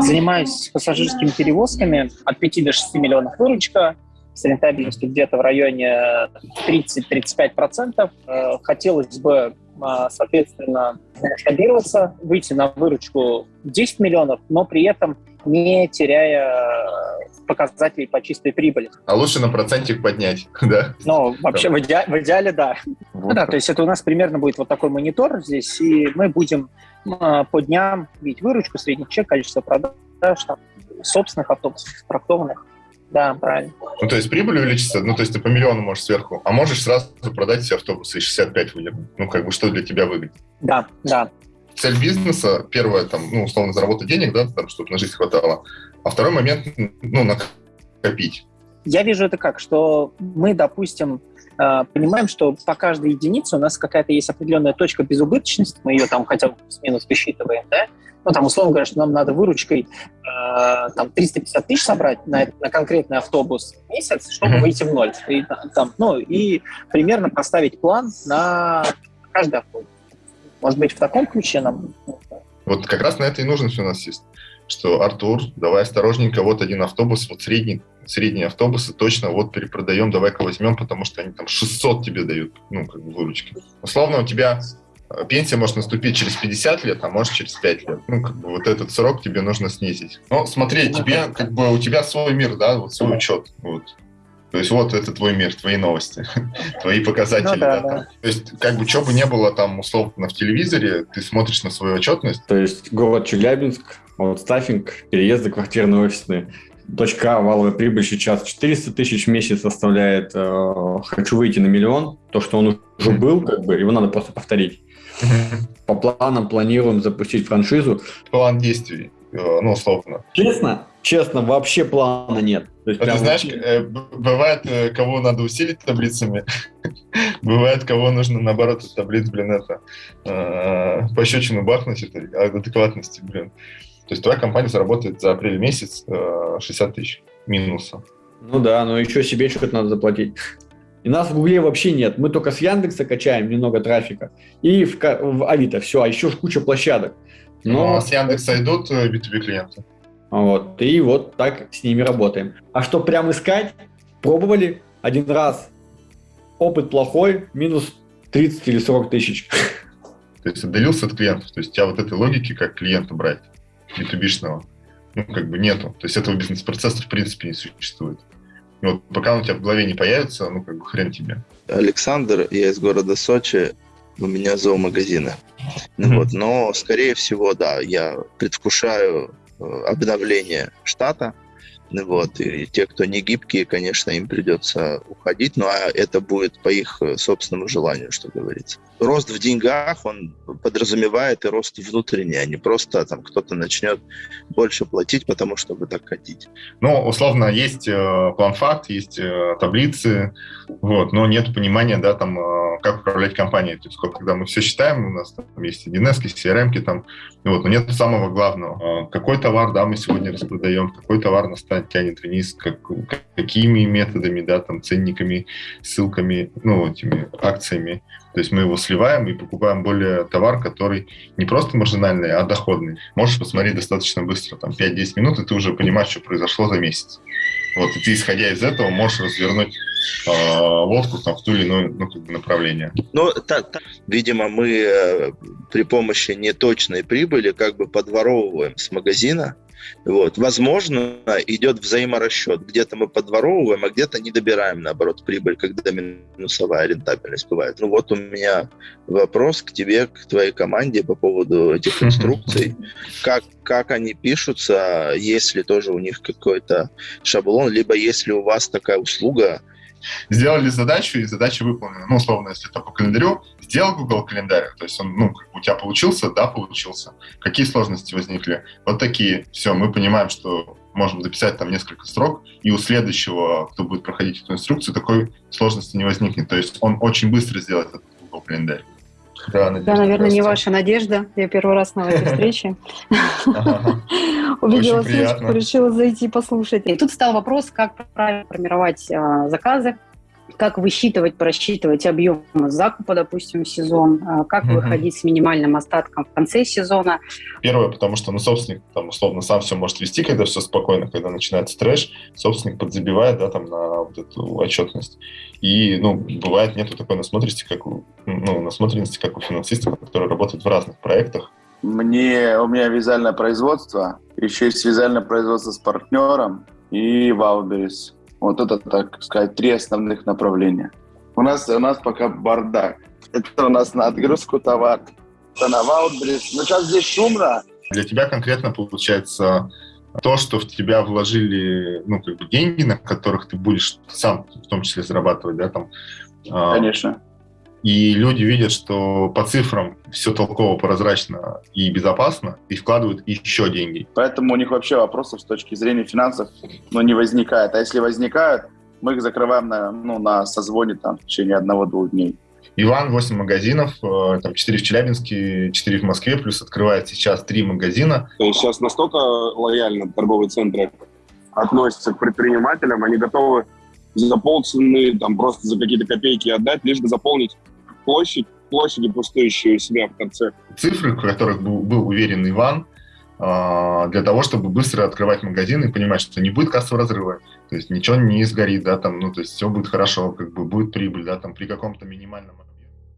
Занимаюсь пассажирскими перевозками. От 5 до 6 миллионов выручка. С рентабельностью где-то в районе 30-35%. Э, хотелось бы, соответственно, масштабироваться, выйти на выручку 10 миллионов, но при этом не теряя показателей по чистой прибыли. А лучше на процентик поднять, да? Ну, вообще, в, иде... в идеале, да. Вот. Да, то есть это у нас примерно будет вот такой монитор здесь, и мы будем э, по дням видеть выручку, средний чек, количество продаж, там, собственных автобусов, трактованных. Да, правильно. Ну, то есть прибыль увеличится, ну, то есть ты по миллиону можешь сверху, а можешь сразу продать все автобусы и 65 выдернуть. Ну, как бы, что для тебя выгодно? Да, да. Цель бизнеса, первое, там, ну, условно, заработать денег, да, там, чтобы на жизнь хватало, а второй момент, ну, накопить. Я вижу это как, что мы, допустим, э, понимаем, что по каждой единице у нас какая-то есть определенная точка безубыточности, мы ее там хотя бы плюс-минус высчитываем, да, ну, там, условно говоря, что нам надо выручкой э, там 350 тысяч собрать на, на конкретный автобус в месяц, чтобы mm-hmm. выйти в ноль. И, там, ну, и примерно поставить план на каждый автобус. Может быть, в таком ключе нам... Вот как раз на это и нужно все у нас есть. Что, Артур, давай осторожненько, вот один автобус, вот средний, средние автобусы точно вот перепродаем, давай-ка возьмем, потому что они там 600 тебе дают, ну, как бы выручки. Условно, у тебя пенсия может наступить через 50 лет, а может через 5 лет. Ну, как бы вот этот срок тебе нужно снизить. Но смотри, тебе, как бы у тебя свой мир, да, вот свой учет. Вот. То есть вот это твой мир, твои новости, твои показатели. Ну, да, да, да. То есть как бы что бы не было там условно в телевизоре, ты смотришь на свою отчетность. То есть город Челябинск, вот стаффинг, переезды квартирные офисные. Точка А, валовая прибыль сейчас 400 тысяч в месяц составляет. Э, хочу выйти на миллион. То, что он уже был, как бы, его надо просто повторить. По планам планируем запустить франшизу. План действий, э, ну, условно. Честно? Честно, вообще плана нет. То есть, а ты знаешь, э, бывает, э, кого надо усилить таблицами, бывает, кого нужно, наоборот, от таблиц, блин, это, э, пощечину бахнуть, это адекватности, блин. То есть твоя компания заработает за апрель месяц 60 тысяч минуса. Ну да, но еще себе что-то надо заплатить. И нас в Гугле вообще нет. Мы только с Яндекса качаем немного трафика. И в, в Авито все, а еще куча площадок. Но ну, а с Яндекса идут B2B клиенты. Вот. И вот так с ними работаем. А что прям искать? Пробовали один раз. Опыт плохой, минус 30 или 40 тысяч. То есть отдалился от клиентов. То есть у тебя вот этой логики, как клиента брать, B2B-шного, ну, как бы нету. То есть этого бизнес-процесса в принципе не существует. И вот пока он у тебя в голове не появится, ну, как бы хрен тебе. Александр, я из города Сочи, у меня зоомагазины. Mm-hmm. Вот, но, скорее всего, да, я предвкушаю э, обновление штата, вот, и те, кто не гибкие, конечно, им придется уходить, но это будет по их э, собственному желанию, что говорится. Рост в деньгах, он подразумевает и рост внутренний, а не просто там кто-то начнет больше платить, потому что вы так хотите. Ну, условно, есть э, план-факт, есть э, таблицы, вот, но нет понимания, да, там, э, как управлять компанией. То есть, когда мы все считаем, у нас там есть 1С, CRM, там, вот, но нет самого главного. Э, какой товар, да, мы сегодня распродаем, какой товар нас тянет вниз, как, какими методами, да, там, ценниками, ссылками, ну, этими акциями. То есть мы его сливаем и покупаем более товар, который не просто маржинальный, а доходный. Можешь посмотреть достаточно быстро, там 5-10 минут, и ты уже понимаешь, что произошло за месяц. Вот, и ты, исходя из этого, можешь развернуть лодку там, в ту или иное ну, как бы направление. Ну, та, та, видимо, мы э, при помощи неточной прибыли как бы подворовываем с магазина вот. Возможно, идет взаиморасчет. Где-то мы подворовываем, а где-то не добираем, наоборот, прибыль, когда минусовая рентабельность бывает. Ну вот у меня вопрос к тебе, к твоей команде по поводу этих инструкций. Как, как они пишутся, если тоже у них какой-то шаблон, либо если у вас такая услуга, сделали задачу, и задача выполнена. Ну, условно, если это по календарю, сделал Google календарь, то есть он, ну, у тебя получился, да, получился. Какие сложности возникли? Вот такие. Все, мы понимаем, что можем записать там несколько строк, и у следующего, кто будет проходить эту инструкцию, такой сложности не возникнет. То есть он очень быстро сделает этот Google календарь. Да, Надежда, да, наверное, не ваша надежда. Я первый раз на этой встрече. Увидела ссылочку, решила зайти послушать. И тут стал вопрос, как правильно формировать а, заказы, как высчитывать, просчитывать объем закупа, допустим, в сезон, а, как угу. выходить с минимальным остатком в конце сезона. Первое, потому что ну, собственник там, условно сам все может вести, когда все спокойно, когда начинается трэш, собственник подзабивает да, там, на вот эту отчетность. И ну, бывает нету такой насмотренности, как у, ну, насмотренности, как у финансистов, которые работают в разных проектах. Мне, у меня вязальное производство, еще есть вязальное производство с партнером и Валберис. Вот это, так сказать, три основных направления. У нас, у нас пока бардак. Это у нас на отгрузку товар, это на Валберис. Но сейчас здесь шумно. Для тебя конкретно получается то, что в тебя вложили, ну, как бы деньги, на которых ты будешь сам в том числе зарабатывать, да, там. А, Конечно и люди видят, что по цифрам все толково, прозрачно и безопасно, и вкладывают еще деньги. Поэтому у них вообще вопросов с точки зрения финансов ну, не возникает. А если возникают, мы их закрываем на, ну, на созвоне там, в течение одного-двух дней. Иван, 8 магазинов, э, там 4 в Челябинске, 4 в Москве, плюс открывает сейчас 3 магазина. То есть сейчас настолько лояльно торговые центры относятся к предпринимателям, они готовы за полцены, там просто за какие-то копейки отдать, лишь бы заполнить площадь, площади пустующие у себя в конце. Цифры, в которых был, был уверен Иван, а, для того, чтобы быстро открывать магазин и понимать, что не будет кассового разрыва, то есть ничего не сгорит, да, там, ну, то есть все будет хорошо, как бы будет прибыль, да, там, при каком-то минимальном